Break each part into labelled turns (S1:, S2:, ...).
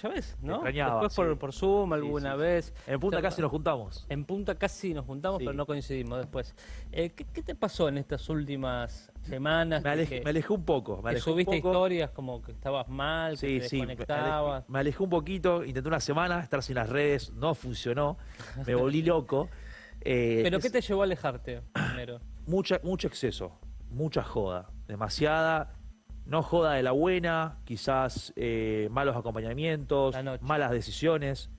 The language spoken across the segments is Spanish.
S1: Ya ves, ¿no? Después por,
S2: sí.
S1: por Zoom alguna
S2: sí.
S1: vez.
S2: En Punta casi nos juntamos.
S1: En Punta casi nos juntamos, pero no coincidimos después. Eh, ¿qué, qué te pasó en estas últimas semanas?
S2: Me alejé,
S1: que-
S2: me alejé un poco. Me
S1: que
S2: alejé un
S1: subiste
S2: poco.
S1: historias como que estabas mal, que
S2: Sí,
S1: te
S2: sí, me alejé,
S1: desconectabas.
S2: me alejé un poquito, intenté una semana estar sin las redes, no funcionó, me volví loco. Eh,
S1: ¿Pero
S2: es
S1: qué te llevó a alejarte primero?
S2: mucha, mucho exceso, mucha joda, demasiada, no joda de la buena, quizás eh, malos acompañamientos, malas decisiones,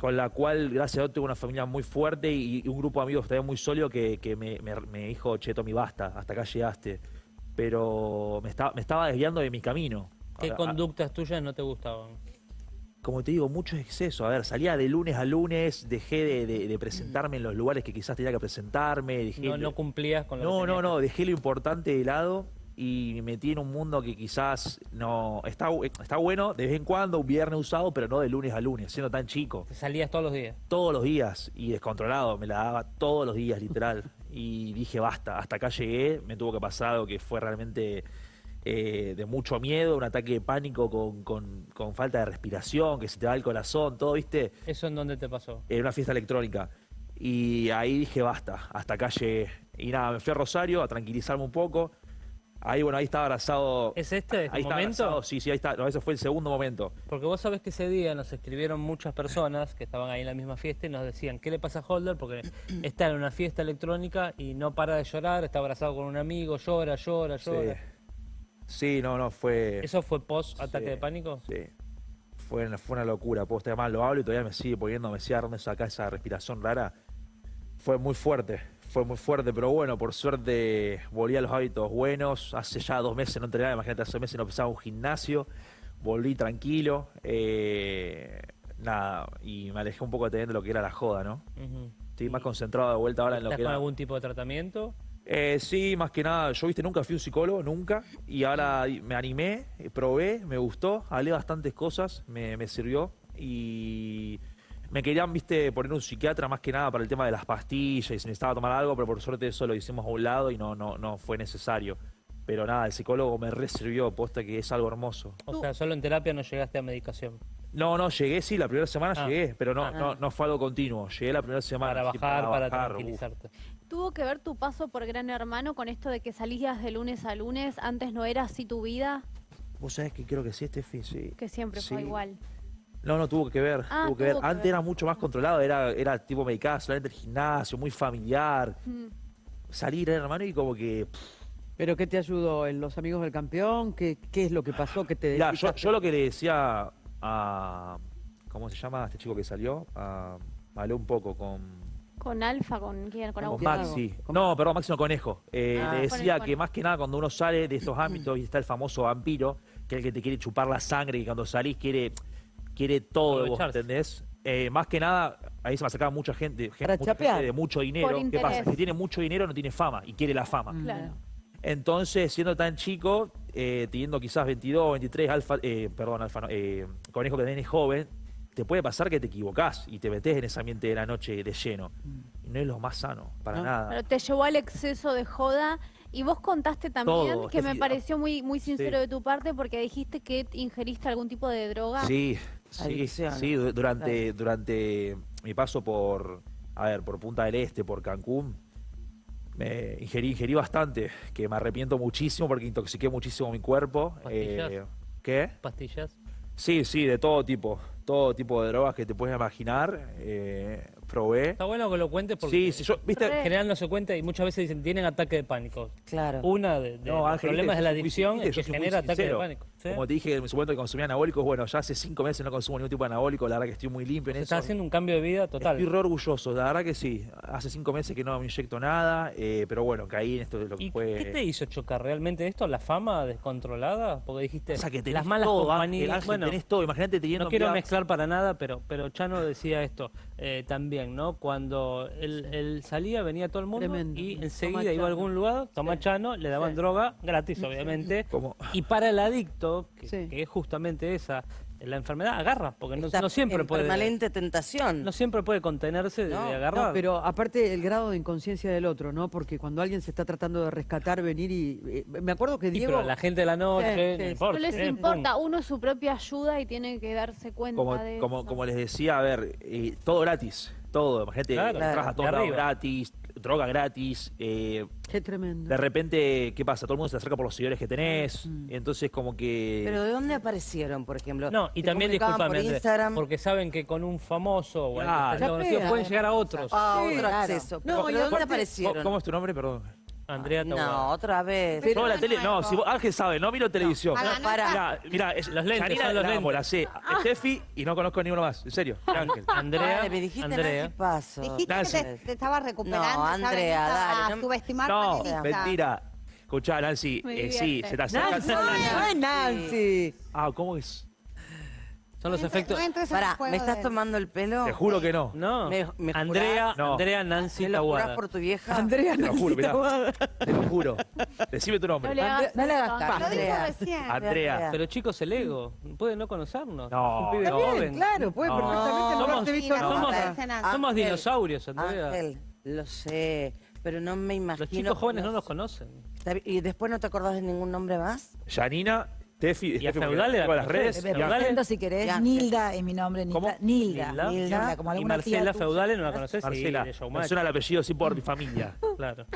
S2: con la cual, gracias a Dios, tengo una familia muy fuerte y, y un grupo de amigos también muy sólido que, que me, me- me dijo, che, Tommy, basta, hasta acá llegaste. Pero me, estaba me estaba desviando de mi camino.
S1: ¿Qué
S2: a-
S1: conductas tuyas no te gustaban?
S2: como te digo, mucho exceso. A ver, salía de lunes a lunes, dejé de, de- de presentarme en los lugares que quizás tenía que presentarme. Dejé,
S1: No, no cumplías con lo
S2: no,
S1: que
S2: no, no, dejé lo importante de lado y me metí en un mundo que quizás no está, está bueno de vez en cuando, un viernes usado, pero no de lunes a lunes, siendo tan chico.
S1: Te salías todos los días.
S2: Todos los días y descontrolado, me la daba todos los días, literal. Y dije, basta, hasta acá llegué, me tuvo que pasar algo que fue realmente eh, de mucho miedo, un ataque de pánico con, con- con falta de respiración, que se te va el corazón, todo, ¿viste?
S1: ¿Eso en dónde te pasó?
S2: en una fiesta electrónica. Y ahí dije, basta, hasta acá llegué. Y nada, me fui a Rosario a tranquilizarme un poco. Ahí, bueno, ahí estaba abrazado.
S1: ¿Es este, este
S2: ahí
S1: momento?
S2: abrazado, Sí, sí, ahí está. No, ese fue el segundo momento.
S1: Porque vos sabés que ese día nos escribieron muchas personas que estaban ahí en la misma fiesta y nos decían, ¿qué le pasa a Holder? Porque está en una fiesta electrónica y no para de llorar, está abrazado con un amigo, llora, llora, llora.
S2: Sí, no, no, fue.
S1: ¿Eso fue post ataque
S2: Sí,
S1: de pánico?
S2: Sí. Fue una, fue una locura. Posta, además lo hablo y todavía me sigue poniendo, me sigue acá esa respiración rara. Fue muy fuerte, fue muy fuerte, pero bueno, por suerte volví a los hábitos buenos. Hace ya dos meses no entrenaba, imagínate, hace meses no pisaba un gimnasio. Volví tranquilo. eh, nada, y me alejé un poco también de lo que era la joda, ¿no? Estoy más concentrado de vuelta ahora en lo
S1: ¿Estás
S2: que
S1: con
S2: era.
S1: algún tipo de tratamiento?
S2: Eh, sí, más que nada, yo viste, nunca fui un psicólogo, nunca, y ahora me animé, probé, me gustó, hablé bastantes cosas, me, me sirvió, y me querían, viste, poner un psiquiatra más que nada para el tema de las pastillas, y si necesitaba tomar algo, pero por suerte eso lo hicimos a un lado y no, no, no fue necesario. Pero nada, el psicólogo me resirvió, posta que es algo hermoso.
S1: O sea, solo en terapia no llegaste a medicación.
S2: No, no, llegué, sí, la primera semana
S1: Ah.
S2: llegué, pero no,
S1: Ah.
S2: no, no fue algo continuo, llegué la primera semana.
S1: Para
S2: sí,
S1: bajar, para,
S2: bajar, uf.
S1: tranquilizarte.
S3: ¿Tuvo que ver tu paso por Gran Hermano con esto de que salías de lunes a lunes? ¿Antes no era así tu vida?
S2: Vos sabés que creo que sí, Steffi, sí.
S3: Que siempre fue igual.
S2: No, no, tuvo que ver.
S3: Ah,
S2: tuvo que ver.
S3: que
S2: Antes
S3: ver.
S2: era mucho más controlado, era, era tipo medicada solamente el gimnasio, muy familiar.
S3: Mm.
S2: Salir, hermano, y como que. pff,
S4: ¿Pero qué te ayudó? ¿En los amigos del campeón? ¿Qué, qué es lo que pasó? ¿Qué te
S2: mirá, yo, yo lo que le decía a. ¿Cómo se llama este chico que salió? A, hablé un poco con.
S3: ¿Con Alfa? ¿Con quién? ¿Con
S2: Con. Maxi.
S4: ¿Con
S2: No, perdón, Maxi no Conejo. Eh,
S3: Ah.
S2: le
S3: Con
S2: decía
S3: el-
S2: que más que nada cuando uno sale de estos ámbitos y está el famoso vampiro, que es el que te quiere chupar la sangre y cuando salís quiere, quiere todo, de vos. ¿entendés? Eh, más que nada, ahí se me acercaba mucha gente, gente, mucha gente de mucho dinero.
S3: Por
S2: ¿Qué
S3: interés.
S2: pasa? Que tiene mucho dinero no tiene fama y quiere la fama.
S4: Mm.
S3: Claro.
S2: Entonces, siendo tan chico, eh, teniendo quizás 22, 23, alfa, eh, perdón, alfa, eh, conejo que tenés joven, te puede pasar que te equivocás y te metés en ese ambiente de la noche de lleno. Y no es lo más sano, para
S4: No.
S2: nada.
S3: Pero te llevó al exceso de joda. Y vos contaste también,
S2: Todo,
S3: que me pareció muy, muy sincero
S2: Sí.
S3: de tu parte, porque dijiste que ingeriste algún tipo de droga.
S2: Sí, sí,
S4: Adicción.
S2: sí, du- durante, durante mi paso por, a ver, por Punta del Este, por Cancún, me ingerí, ingerí bastante, que me arrepiento muchísimo porque intoxiqué muchísimo mi cuerpo.
S1: ¿Pastillas?
S2: Eh, ¿Qué?
S1: ¿Pastillas?
S2: Sí, sí, de todo tipo, todo tipo de drogas que te puedes imaginar, eh, probé.
S1: Está bueno que lo cuentes porque
S2: Sí, sí, yo, viste,
S3: Re.
S1: en general no se cuenta y muchas veces dicen tienen ataque de pánico.
S4: Claro.
S1: Una de, de
S2: No,
S1: los
S2: Ángel,
S1: problemas de la adicción es que genera ataque de pánico. ¿sí?
S2: como te dije en su momento que consumía anabólicos, bueno, ya hace cinco meses no consumo ningún tipo de anabólico, la verdad que estoy muy limpio en
S1: Se
S2: eso.
S1: está haciendo un cambio de vida total.
S2: Estoy re orgulloso, la verdad que sí. Hace cinco meses que no me inyecto nada, eh, pero bueno, caí en esto de lo que
S1: ¿Y
S2: fue.
S1: qué te hizo chocar realmente esto? ¿La fama descontrolada? Porque dijiste
S2: O sea, que tenés
S1: las malas
S2: todo,
S1: compañías.
S2: Ángel,
S1: bueno,
S2: tenés todo. Imagínate teniendo.
S1: no quiero mezclar para nada, pero, pero Chano decía esto eh, también, ¿no? Cuando él, él salía, venía todo el mundo
S4: Tremendo.
S1: y enseguida iba a algún lugar, toma
S4: Sí.
S1: Chano, le daban
S4: Sí.
S1: droga, gratis obviamente.
S2: Como-
S1: Y para el adicto, que,
S4: Sí.
S1: que es justamente esa, la enfermedad agarra, porque no, siempre
S5: en
S1: puede.
S5: permanente tentación.
S1: No siempre puede contenerse de,
S5: No,
S1: de
S5: no,
S1: agarrar.
S4: No, pero aparte el grado de inconsciencia del otro, ¿no? Porque cuando alguien se está tratando de rescatar, venir y... eh, me acuerdo que
S1: Sí,
S4: Diego...
S1: pero la gente de la noche,
S4: Sí,
S1: no
S4: sí.
S1: importa.
S3: No les
S1: eh,
S3: importa,
S1: pum.
S3: uno es su propia ayuda y tiene que darse cuenta
S2: Como,
S3: de
S2: como,
S3: eso.
S2: como les decía, a ver, eh, todo gratis. Todo. Imagínate,
S1: Claro,
S2: a lados
S1: arriba.
S2: gratis, droga gratis. eh,
S4: Qué tremendo.
S2: de repente, ¿qué pasa? Todo el mundo se acerca por los seguidores que tenés.
S1: Mm.
S2: Entonces, como que.
S5: Pero ¿de dónde aparecieron, por ejemplo?
S1: No, y
S5: ¿Te
S1: también discúlpame,
S5: por Instagram?
S1: porque saben que con un famoso o conocido
S4: Ya
S1: pueden llegar a otros.
S5: Ah,
S4: Sí,
S5: otro
S4: claro.
S5: acceso.
S4: No,
S5: ¿Pero
S4: y
S5: de dónde
S4: aparte-
S2: ¿Cómo,
S5: aparecieron?
S2: cómo es tu nombre? Perdón.
S1: Andrea Taboada.
S5: No, otra vez.
S2: Yo la tele, no, si vos- Ángel sabe, no miro televisión.
S5: No, para.
S2: Mira, mira, es,
S1: Los lentes,
S2: Janina
S1: son los
S2: la amo,
S1: lentes.
S2: la sé. Steffi y no conozco a ninguno más. En serio. Ángel.
S1: Andrea,
S5: Dale, me dijiste
S1: Andrea.
S5: Nancy Paso.
S6: Dijiste
S2: Nancy.
S6: que te, te estabas recuperando.
S5: No, Andrea, dale, no-
S6: subestimar
S2: No, mentira. Escuchá, Nancy, eh, sí, se te acerca.
S4: Nancy, no es Nancy.
S2: Ah, ¿cómo es?
S1: Son los
S6: No
S1: efectos.
S6: no en
S5: Pará, ¿me estás
S6: de-
S5: tomando el pelo?
S2: Te juro que no.
S1: No,
S5: ¿Me- me
S1: Andrea,
S5: jurás?
S2: No.
S1: Andrea Nancy
S5: ¿Me lo jurás por tu vieja?
S4: Andrea
S2: Te lo juro,
S4: Nancy
S2: mirá.
S4: Taboada.
S2: Te lo juro. Decime tu
S3: No
S2: nombre.
S3: le hagas
S4: no le hagas
S3: caso.
S4: caso.
S6: Lo dijo
S5: Andrea.
S6: recién.
S2: Andrea.
S1: Pero chicos, el ego, puede no conocernos.
S2: No,
S1: un pibe
S2: no.
S4: Bien,
S1: joven.
S4: claro, puede
S2: No.
S4: perfectamente no
S1: Somos-
S4: haberte visto
S6: no,
S4: nunca.
S6: no.
S1: Somos
S5: Ángel,
S1: dinosaurios, Andrea.
S5: Ángel, lo sé, pero no me imagino...
S1: Los chicos jóvenes no
S5: los-
S1: nos conocen.
S5: Está bien, ¿Y después no te acordás de ningún nombre más?
S2: Janina, Tefi,
S1: Y a
S2: Steffi, porque
S1: Feudale la
S2: tengo las redes. Y
S7: presento si querés.
S5: Ya.
S7: Nilda es mi nombre. Nilda.
S2: ¿Cómo?
S7: Nilda.
S1: Nilda.
S5: Nilda.
S7: como
S1: Y
S7: alguna tía
S1: Marcela
S7: tuya.
S1: Feudale no la conoces,
S2: Marcela,
S1: sí, de
S2: me
S1: Showmatch.
S2: suena el apellido sí por mi familia.
S1: Claro.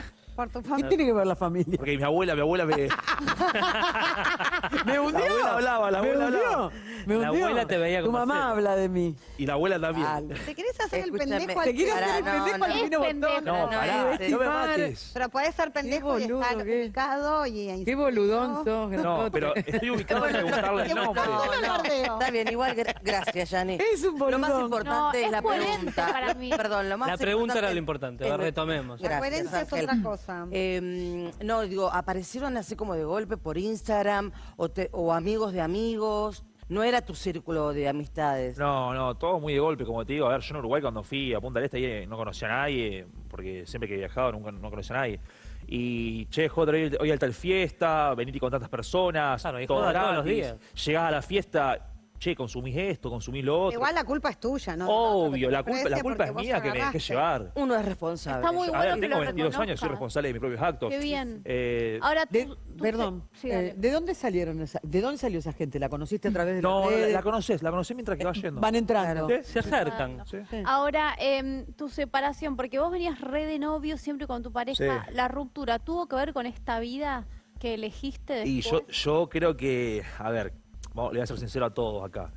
S6: Tu
S4: ¿Qué tiene que ver la familia?
S2: Porque mi abuela, mi abuela me.
S4: ¿Me hundió?
S2: La abuela hablaba, la
S4: ¿Me
S2: abuela
S4: hundió?
S2: hablaba.
S4: ¿Me
S1: La
S4: hundió?
S1: abuela te veía
S4: Tu
S1: como
S4: mamá
S1: cero.
S4: habla de mí.
S2: Y la abuela también.
S4: Dale.
S6: ¿Te querés hacer el pendejo al
S4: Te hacer el
S5: no,
S4: pendejo
S5: no.
S4: al divino
S3: Es pendejo.
S4: botón.
S2: No,
S5: No,
S2: pará, no me mates.
S6: Pero podés ser pendejo y
S4: boludo
S6: estar
S4: es.
S6: ubicado y...
S4: Qué boludón sos,
S2: No, pero estoy ubicado en preguntarle el nombre.
S5: está bien, igual, gra- gracias, Yani.
S4: Es un
S5: Lo más importante es, la pregunta.
S3: para mí.
S5: Perdón, lo más
S1: La pregunta era lo importante, retomemos.
S6: La coherencia es otra cosa.
S5: Eh, no, digo, aparecieron así como de golpe por Instagram o, te- o amigos de amigos. No era tu círculo de amistades.
S2: No, no, todo muy de golpe, como te digo. A ver, yo en Uruguay cuando fui a Punta del Este ahí, no conocía a nadie, porque siempre que he viajado nunca no conocía a nadie. Y, che, joder, hoy, hoy hay tal fiesta, venite con tantas personas,
S1: Claro, y
S2: todo
S1: joda todos los días.
S2: Llegás a la fiesta, che, consumís esto, consumís lo otro.
S6: Igual la culpa es tuya, ¿no?
S2: Obvio, la culpa, la culpa es mía que me dejé llevar.
S5: Uno es responsable.
S3: Está muy
S2: A
S3: bueno
S2: tengo
S3: lo
S2: 22 años, soy responsable de mis propios actos.
S3: Qué bien.
S2: Eh,
S3: Ahora tú,
S4: De-
S3: tú
S4: perdón,
S3: sí,
S4: eh. ¿de dónde salieron esa, de dónde salió esa gente? ¿La conociste a través de
S2: no, la, la conoces, la conocí mientras que va yendo.
S4: Van entrando.
S2: ¿Sí?
S1: Se acercan.
S2: Sí.
S3: Ahora, em, tu separación, porque vos venías re de novio siempre con tu pareja, la ruptura, ¿tuvo que ver con esta vida que elegiste
S2: Y yo,
S3: después?
S2: yo creo que, a ver, vamos, le voy a ser sincero a todos acá.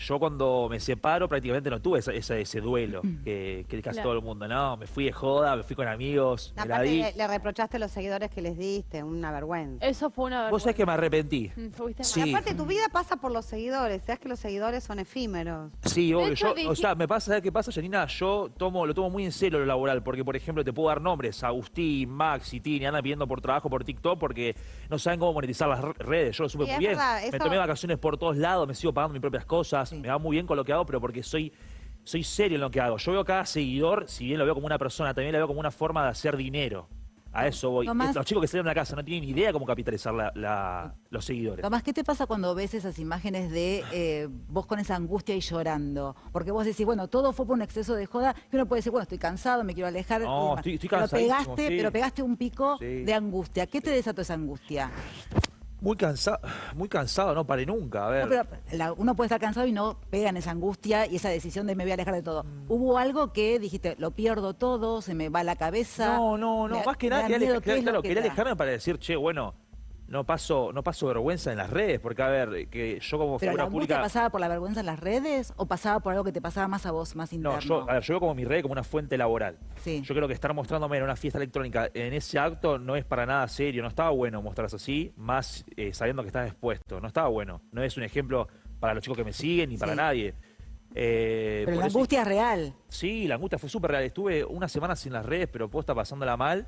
S2: Yo cuando me separo prácticamente no tuve ese duelo que, que casi
S3: Claro.
S2: todo el mundo. No, me fui de joda, me fui con amigos, me la
S6: Aparte,
S2: di.
S6: le, le reprochaste a los seguidores que les diste, una vergüenza.
S3: Eso fue una
S2: Vos sabés que me
S3: vergüenza.
S2: arrepentí.
S3: Mm, fuiste
S2: Sí.
S3: mal.
S6: Y aparte, tu vida pasa por los seguidores. Sabes que los seguidores son efímeros.
S2: Sí, obvio.
S3: hecho,
S2: Yo, o sea, me pasa, ¿sabes qué pasa, Janina? Yo tomo, lo tomo muy en serio lo laboral, porque, por ejemplo, te puedo dar nombres, Agustín, Max y Tini, andan pidiendo por trabajo por TikTok porque no saben cómo monetizar las re- redes. Yo lo supe
S6: Sí,
S2: muy
S6: es
S2: bien.
S6: verdad,
S2: Me tomé vacaciones por todos lados, me sigo pagando mis propias cosas, me va muy bien con lo que hago, pero porque soy, soy serio en lo que hago. Yo veo a cada seguidor, si bien lo veo como una persona, también lo veo como una forma de hacer dinero. A eso voy.
S7: Tomás-
S2: Los chicos que salen de la casa no tienen ni idea cómo capitalizar la- la- los seguidores.
S7: Tomás, ¿qué te pasa cuando ves esas imágenes de eh, vos con esa angustia y llorando? Porque vos decís, bueno, todo fue por un exceso de joda, y uno puede decir, bueno, estoy cansado, me quiero alejar.
S2: No, estoy- estoy
S7: pero pegaste,
S2: sí.
S7: pero pegaste un pico
S2: Sí.
S7: de angustia. ¿Qué te desató esa angustia?
S2: Muy cansado, muy cansado, no paré nunca. A ver.
S7: No, pero la- uno puede estar cansado y no pega en esa angustia y esa decisión de me voy a alejar de todo.
S2: Mm.
S7: ¿Hubo algo que dijiste, lo pierdo todo, se me va la cabeza?
S2: No, no, no,
S7: me-
S2: más que nada
S7: da
S2: quería, alejarme para decir, che, bueno, no paso, no paso vergüenza en las redes, porque a ver, que yo como
S7: ¿Pero la
S2: figura pública.
S7: pasaba por la vergüenza en las redes o pasaba por algo que te pasaba más a vos, más interno?
S2: No, yo, a ver, yo veo como mi red como una fuente laboral.
S7: Sí.
S2: Yo creo que estar mostrándome en una fiesta electrónica en ese acto no es para nada serio, no estaba bueno mostrarse así, más eh, sabiendo que estás expuesto, no estaba bueno. No es un ejemplo para los chicos que me siguen ni para
S7: Sí.
S2: nadie. Eh,
S7: Pero la
S2: eso-
S7: angustia es real.
S2: Sí, la angustia fue súper real. Estuve una semana sin las redes, pero posta pasándola mal.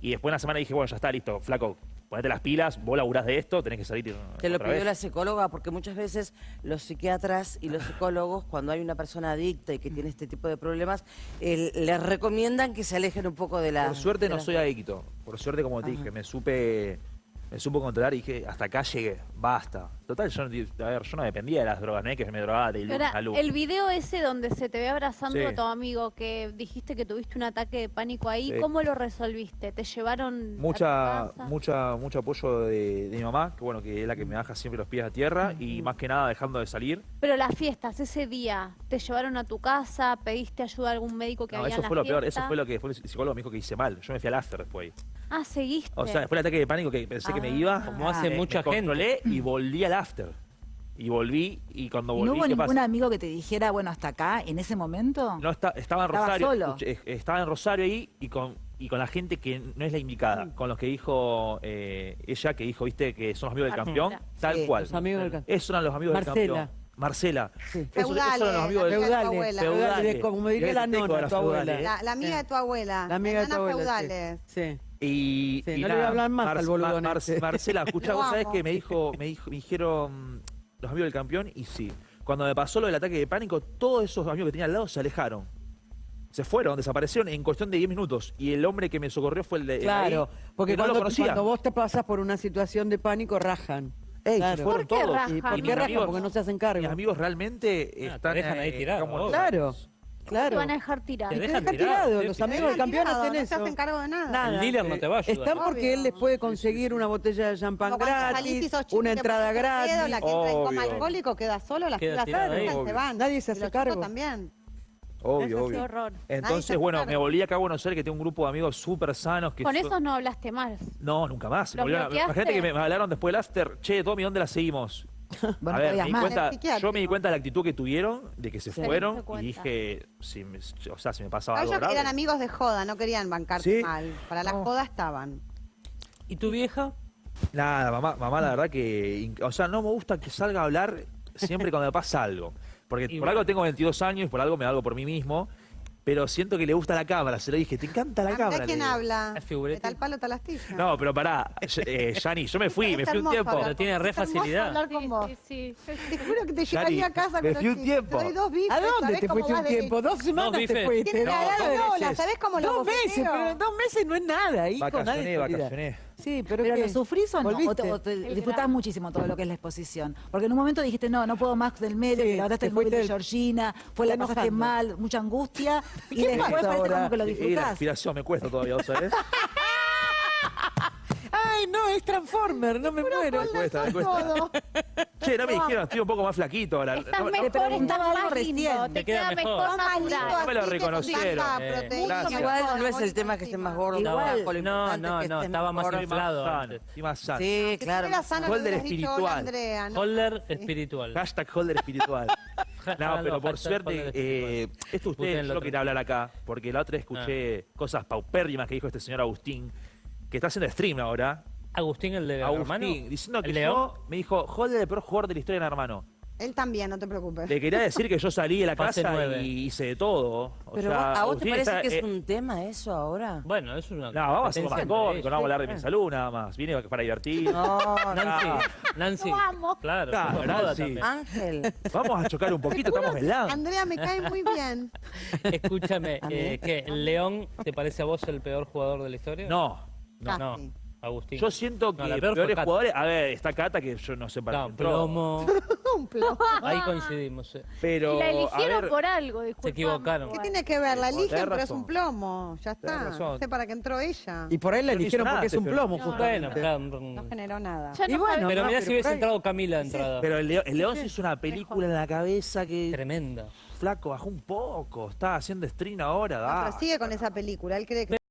S2: Y después de una semana dije, bueno, ya está, listo, flaco, ponete las pilas, vos laburás de esto, tenés que salir
S5: Te lo pidió
S2: vez.
S5: la psicóloga porque muchas veces los psiquiatras y los psicólogos, cuando hay una persona adicta y que tiene este tipo de problemas, les recomiendan que se alejen un poco de la...
S2: Por suerte no
S5: la-
S2: soy adicto. Por suerte, como te dije, me supe me supo controlar y dije, hasta acá llegué, basta. Total, yo, no- a ver, yo no dependía de las drogas, no es que me drogaba de
S3: Ahora,
S2: a
S3: el video ese donde se te ve abrazando
S2: Sí.
S3: a tu amigo, que dijiste que tuviste un ataque de pánico ahí,
S2: Sí.
S3: ¿cómo lo resolviste? ¿Te llevaron
S2: Mucha,
S3: a tu casa?
S2: mucha, mucho apoyo de, de mi mamá, que bueno, que es la que me baja siempre los pies a tierra y más que nada dejando de salir.
S3: Pero las fiestas, ese día, ¿te llevaron a tu casa? ¿Pediste ayuda a algún médico que
S2: No,
S3: había
S2: eso
S3: en la
S2: fue lo peor, eso fue lo que después el psicólogo me dijo que hice mal. Yo me fui al after después.
S3: Ah, seguiste.
S2: O sea, después del ataque de pánico que pensé que me iba,
S1: Como hace
S2: me-
S1: mucha
S2: me
S1: gente.
S2: y volví al after. Y volví, y cuando
S7: ¿Y
S2: volví,
S7: no hubo
S2: ¿qué
S7: ningún
S2: pasa?
S7: amigo que te dijera, bueno, hasta acá, en ese momento?
S2: No, está, estaba en
S7: Estaba
S2: Rosario.
S7: solo.
S2: estaba en Rosario ahí y con, y con la gente que no es la indicada. Con los que dijo eh, ella, que dijo, viste, que son los amigos del campeón.
S3: Marcela.
S2: Tal
S7: Sí.
S2: cual.
S4: Los amigos del campeón.
S2: Esos eran los amigos
S4: Marcela.
S2: del campeón. Marcela.
S4: Sí.
S2: Eran
S6: Feudales,
S2: los amigos
S6: la
S2: del
S6: amiga de tu
S4: Feudales,
S6: abuela.
S2: Feudales.
S4: como diría la nona, tu abuela.
S6: La, la amiga de tu abuela.
S4: La amiga de tu abuela. sí.
S6: feudales.
S4: Sí.
S2: Y,
S4: Sí,
S2: y
S4: no le voy a hablar más al boludón
S2: Mar-
S4: ese.
S2: Marcela, escuchá,
S6: Lo
S2: vos sabés que me dijo, me dijo, me dijeron los amigos del campeón y sí. Cuando me pasó lo del ataque de pánico, todos esos amigos que tenía al lado se alejaron. Se fueron, desaparecieron en cuestión de 10 minutos. Y el hombre que me socorrió fue el de el de ahí,
S4: Claro, porque
S2: que no lo
S4: cuando,
S2: conocía.
S4: cuando vos te pasas por una situación de pánico, rajan.
S2: Ey,
S4: Claro.
S2: se fueron
S3: ¿Por qué
S2: todos.
S3: rajan?
S4: ¿Y por qué rajan?
S2: amigos-
S4: Porque no se hacen cargo.
S2: Mis amigos realmente
S1: te
S2: están
S1: dejan ahí
S2: eh,
S1: obvio.
S4: Claro,
S3: Te van a dejar tirar.
S1: Te
S4: Y te
S1: dejan
S4: dejan
S1: tirado,
S4: tirado. Los amigos del campeón
S6: tirado,
S4: hacen
S6: no
S4: eso.
S6: se hacen cargo de nada.
S4: Nada.
S1: El dealer no te va a ayudar.
S4: Están porque
S6: Obvio.
S4: él les puede conseguir una botella de champán gratis, una entrada gratis.
S6: La que entra en coma alcohólico queda solo, las
S1: Queda tirado
S6: se van.
S4: Nadie se hace cargo.
S6: también.
S2: Obvio, obvio.
S3: horror.
S2: Entonces, bueno, me volví acá a Buenos Aires que tengo un grupo de amigos súper sanos. Que
S3: Con
S2: yo-
S3: esos no hablaste más.
S2: No, nunca más. Me
S3: ¿Los
S2: volvieron? Imagínate que me, me hablaron después del after. Che, Tommy, ¿dónde la seguimos?
S7: Bueno,
S2: a ver, me di cuenta, yo me di cuenta de la actitud que tuvieron, de que se
S3: Sí.
S2: fueron, y dije, si me, o sea, si me pasaba
S6: A
S2: algo
S6: ellos
S2: grave.
S6: eran amigos de joda, no querían bancarte
S2: Sí.
S6: mal. Para la
S2: No.
S6: joda estaban.
S1: ¿Y tu vieja?
S2: Nada, mamá, mamá, la verdad que, o sea, no me gusta que salga a hablar siempre cuando me pasa algo. Porque
S1: Y
S2: por
S1: bueno.
S2: algo tengo 22 años, por algo me hago por mí mismo, pero siento que le gusta la cámara. Se lo dije, te encanta la
S6: Ah,
S2: cámara.
S6: quién
S2: digo.
S6: habla. De tal palo, tal astilla.
S2: No, pero pará, eh, Yani, yo me fui, me fui un tiempo.
S1: Pero tiene re facilidad.
S6: hablar con vos.
S3: Sí, sí,
S6: Te juro que te llevaría a casa
S2: me fui un tiempo.
S6: Te doy dos bifes,
S4: ¿A dónde
S6: ¿sabés
S4: te fuiste un tiempo? Dos semanas te fuiste.
S6: Tiene la edad de
S4: dos
S6: Lola,
S4: meses.
S6: ¿sabés cómo lo
S4: Dos meses, pero dos meses no es nada, hijo.
S2: Vacacioné, vacacioné.
S4: Sí, pero,
S7: ¿Pero
S4: ¿qué?
S7: lo sufrís o no? ¿O
S4: ¿Volviste?
S7: te, o te
S3: El
S7: disfrutás
S3: gran-
S7: muchísimo todo lo que es la exposición? Porque en un momento dijiste, no, no puedo más del medio,
S4: Sí,
S7: que el móvil de Georgina, fue la pasaste mal, mucha angustia, y
S4: ¿Qué
S7: después parece
S4: ahora?
S7: como que lo
S2: Y- y la
S7: disfrutás.
S2: inspiración me cuesta todavía, ¿vos sabés?
S4: Ay, no, es Transformer, no me muero.
S2: Me cuesta, me cuesta. Che, no me dijeron, estoy un poco más flaquito ahora.
S3: Estás
S2: No, no-
S3: mejor, más lindo,
S7: recién.
S3: te
S1: queda mejor.
S6: más lindo.
S2: No me lo reconocieron.
S1: Eh.
S5: Igual no es el
S6: y
S5: tema que estés más gordo.
S7: Igual.
S1: No, no, no,
S5: estés
S1: estaba más
S5: mejor.
S2: Estoy más
S1: inflado antes.
S2: estoy más sano.
S5: Sí, claro.
S2: Holder espiritual.
S6: ¿no?
S1: Holder espiritual.
S2: Hashtag holder espiritual. No, pero por suerte, eh, esto ustedes
S1: lo
S2: quería hablar acá, porque la otra vez escuché cosas paupérrimas que dijo este señor Agustín, que está haciendo stream ahora.
S1: Agustín, el de hermano.
S2: Agustín, diciendo que
S1: ¿El
S2: yo,
S1: León?
S2: me dijo, holder el peor jugador de la historia de hermano.
S6: Él también, no te preocupes.
S2: Le quería decir que yo salí de la
S1: Fase
S2: casa
S1: nueve.
S2: y hice de todo. O
S5: Pero
S2: sea,
S5: vos- ¿a vos te
S2: Agustín
S5: parece
S2: está,
S5: que es
S2: eh,
S5: un tema eso ahora?
S1: Bueno, es una.
S2: No, vamos a hacer más
S1: competencia
S2: cómico, no vamos a hablar de mi salud nada más. Vine para divertir.
S5: No,
S1: Nancy,
S5: no.
S1: Nancy. Claro,
S2: Claro,
S1: somos moda
S2: Nancy.
S1: también.
S5: Ángel.
S2: Vamos a chocar un poquito, estamos en la.
S6: Andrea me cae muy bien.
S1: Escúchame, eh, ¿qué? ¿El León te parece a vos el peor jugador de la historia?
S2: No, no.
S1: No,
S6: Casi.
S1: Agustín.
S2: Yo siento que
S1: No, la peor
S2: peores jugadores. A ver, está Cata que yo no sé para
S1: No,
S2: qué
S1: plomo.
S6: Un plomo.
S1: Ahí coincidimos. eh.
S2: Pero.
S3: La eligieron
S2: ver,
S3: por algo, disculpame.
S1: equivocaron.
S6: ¿Qué tiene que ver? La eligen, pero es un plomo. Ya está. No sé para qué entró ella.
S4: Y por ahí la eligieron porque es un plomo,
S1: No,
S4: justamente.
S6: No generó nada.
S4: Y bueno.
S1: Pero mirá si hubiese entrado Camila entrada.
S2: Pero el León, se hizo una película en la cabeza que.
S1: Tremenda.
S2: Flaco, bajó un poco. Está haciendo stream ahora.
S6: No, pero sigue con esa película. Él cree que